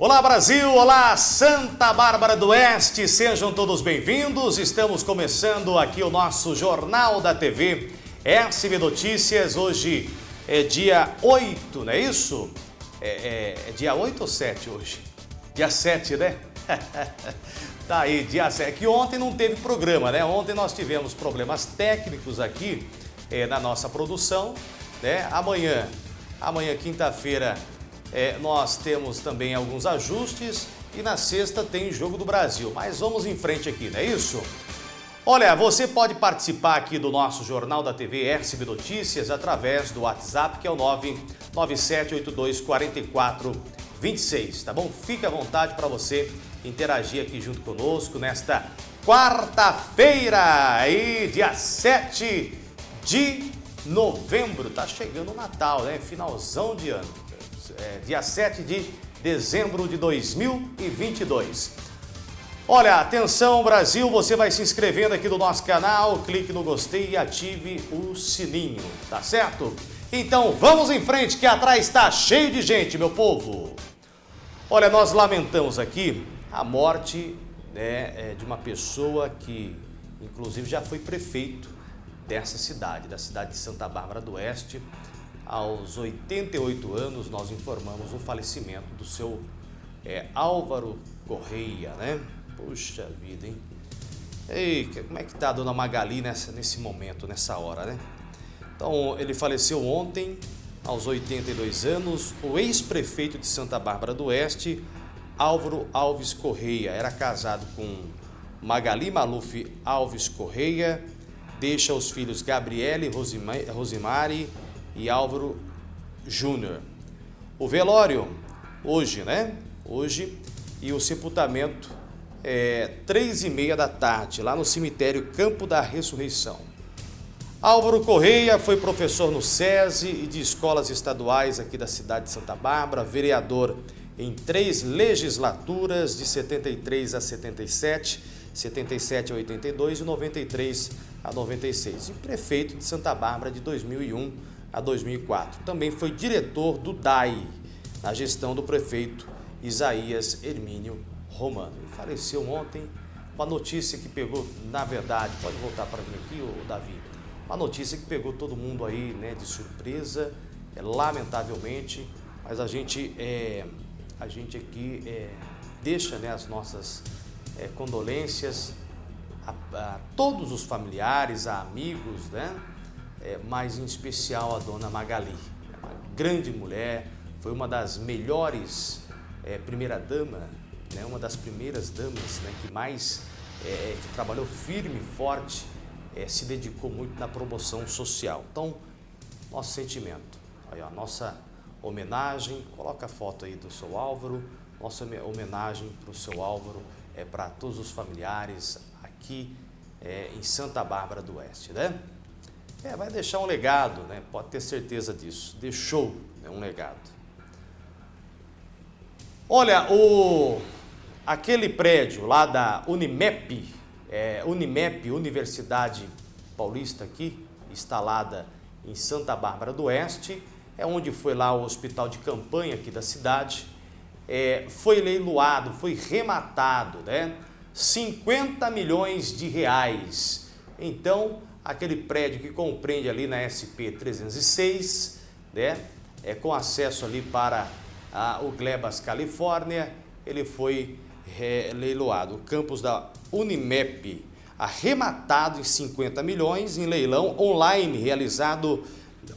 Olá Brasil, olá Santa Bárbara do Oeste, sejam todos bem-vindos. Estamos começando aqui o nosso Jornal da TV SB Notícias. Hoje é dia 8, não é isso? É, é, é dia 8 ou 7 hoje? Dia 7, né? tá aí, dia 7. Que ontem não teve programa, né? Ontem nós tivemos problemas técnicos aqui é, na nossa produção, né? Amanhã, amanhã quinta-feira, é, nós temos também alguns ajustes e na sexta tem Jogo do Brasil. Mas vamos em frente aqui, não é isso? Olha, você pode participar aqui do nosso Jornal da TV RCB Notícias através do WhatsApp, que é o 997824426, tá bom? Fique à vontade para você interagir aqui junto conosco nesta quarta-feira, aí, dia 7 de novembro. Tá chegando o Natal, né? Finalzão de ano é, dia 7 de dezembro de 2022. Olha, atenção Brasil, você vai se inscrevendo aqui no nosso canal, clique no gostei e ative o sininho, tá certo? Então vamos em frente que atrás está cheio de gente, meu povo. Olha, nós lamentamos aqui a morte né, é, de uma pessoa que inclusive já foi prefeito dessa cidade, da cidade de Santa Bárbara do Oeste, aos 88 anos, nós informamos o falecimento do seu é, Álvaro Correia, né? Puxa vida, hein? Ei, como é que tá a dona Magali nessa, nesse momento, nessa hora, né? Então, ele faleceu ontem, aos 82 anos, o ex-prefeito de Santa Bárbara do Oeste, Álvaro Alves Correia. Era casado com Magali Maluf Alves Correia, deixa os filhos Gabriele Rosimari e Álvaro Júnior. O velório, hoje, né? Hoje, e o sepultamento é três e meia da tarde, lá no cemitério Campo da Ressurreição. Álvaro Correia foi professor no SESI e de escolas estaduais aqui da cidade de Santa Bárbara, vereador em três legislaturas de 73 a 77, 77 a 82 e 93 a 96, e prefeito de Santa Bárbara de 2001 a 2004. Também foi diretor do DAI, na gestão do prefeito Isaías Hermínio Romano. Ele faleceu ontem, uma notícia que pegou, na verdade, pode voltar para mim aqui, ô Davi, uma notícia que pegou todo mundo aí né, de surpresa, é, lamentavelmente, mas a gente, é, a gente aqui é, deixa né, as nossas é, condolências a, a todos os familiares, a amigos, né? É, mas em especial a dona Magali. Uma grande mulher, foi uma das melhores é, primeira-dama, né, uma das primeiras damas né, que mais é, que trabalhou firme forte, é, se dedicou muito na promoção social. Então, nosso sentimento, aí, a nossa homenagem, coloca a foto aí do seu Álvaro, nossa homenagem para o seu Álvaro, é para todos os familiares aqui é, em Santa Bárbara do Oeste, né? É, vai deixar um legado, né? pode ter certeza disso. Deixou né, um legado. Olha, o, aquele prédio lá da Unimep, é, Unimep, Universidade Paulista aqui, instalada em Santa Bárbara do Oeste, é onde foi lá o hospital de campanha aqui da cidade, é, foi leiloado, foi rematado, né? 50 milhões de reais. Então, aquele prédio que compreende ali na SP 306, né? É, com acesso ali para a, o Glebas, Califórnia, ele foi é, leiloado. O campus da Unimep, arrematado em 50 milhões em leilão online, realizado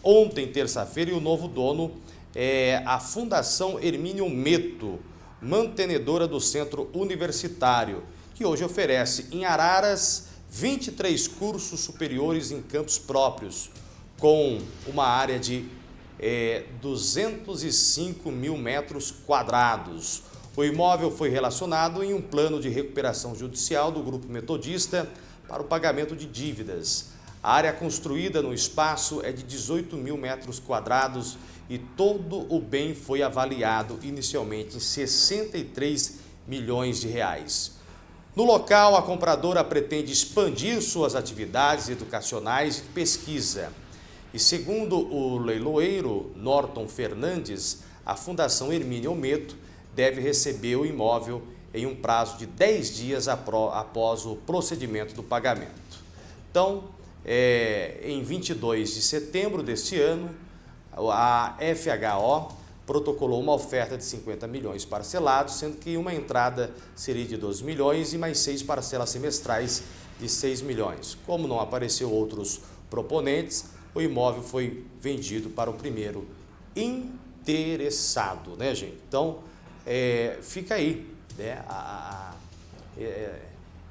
ontem, terça-feira, e o novo dono é a Fundação Hermínio Meto, mantenedora do Centro Universitário, que hoje oferece em Araras, 23 cursos superiores em campos próprios, com uma área de é, 205 mil metros quadrados. O imóvel foi relacionado em um plano de recuperação judicial do Grupo Metodista para o pagamento de dívidas. A área construída no espaço é de 18 mil metros quadrados e todo o bem foi avaliado inicialmente em 63 milhões de reais. No local, a compradora pretende expandir suas atividades educacionais e pesquisa. E segundo o leiloeiro Norton Fernandes, a Fundação Hermínio Meto deve receber o imóvel em um prazo de 10 dias após o procedimento do pagamento. Então, é, em 22 de setembro deste ano, a FHO protocolou uma oferta de 50 milhões parcelados, sendo que uma entrada seria de 12 milhões e mais seis parcelas semestrais de 6 milhões. Como não apareceu outros proponentes, o imóvel foi vendido para o primeiro interessado, né, gente? Então, é, fica aí né, a, a, é,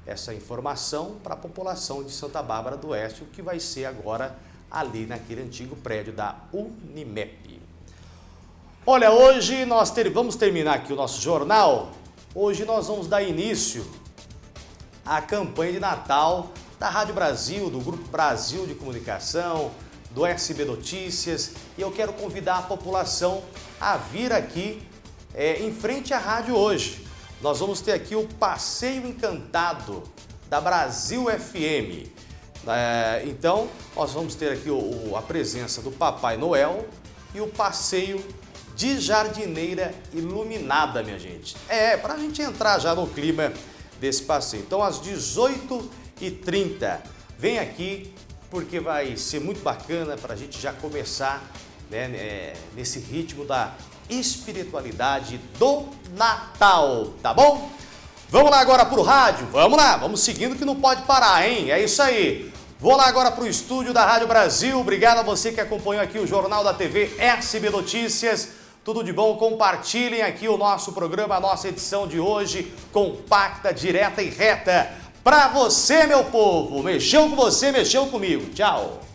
essa informação para a população de Santa Bárbara do Oeste, o que vai ser agora ali naquele antigo prédio da Unimep. Olha, hoje nós ter, vamos terminar aqui o nosso jornal. Hoje nós vamos dar início à campanha de Natal da Rádio Brasil, do Grupo Brasil de Comunicação, do SB Notícias e eu quero convidar a população a vir aqui é, em frente à rádio hoje. Nós vamos ter aqui o Passeio Encantado da Brasil FM. É, então, nós vamos ter aqui o, a presença do Papai Noel e o passeio de jardineira iluminada, minha gente. É, para a gente entrar já no clima desse passeio. Então, às 18h30, vem aqui porque vai ser muito bacana para a gente já começar né, é, nesse ritmo da espiritualidade do Natal, tá bom? Vamos lá agora para o rádio? Vamos lá, vamos seguindo que não pode parar, hein? É isso aí. Vou lá agora para o estúdio da Rádio Brasil. Obrigado a você que acompanhou aqui o Jornal da TV SB Notícias. Tudo de bom? Compartilhem aqui o nosso programa, a nossa edição de hoje, compacta, direta e reta. Para você, meu povo. Mexeu com você, mexeu comigo. Tchau.